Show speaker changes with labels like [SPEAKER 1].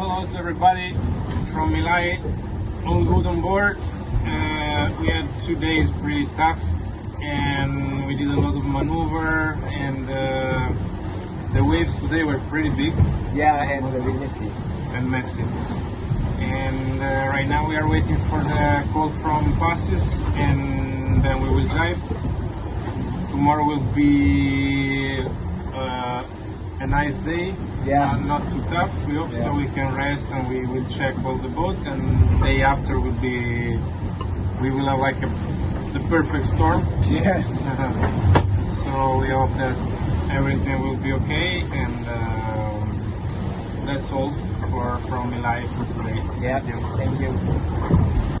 [SPEAKER 1] hello to everybody from Milai. All good on board. Uh, we had two days pretty tough, and we did a lot of maneuver, and uh, the waves today were pretty big
[SPEAKER 2] Yeah, and the Vinicius.
[SPEAKER 1] and messy. And uh, right now we are waiting for the call from passes, and then we will drive. Tomorrow will be uh, a nice day.
[SPEAKER 2] Yeah.
[SPEAKER 1] Uh, not too tough. We hope so we can rest and we will check all the boat. And day after will be we will have like a, the perfect storm.
[SPEAKER 2] Yes.
[SPEAKER 1] so we hope that everything will be okay and um that's all for from Eli for today.
[SPEAKER 2] Yeah,
[SPEAKER 1] Thank you.
[SPEAKER 2] thank you.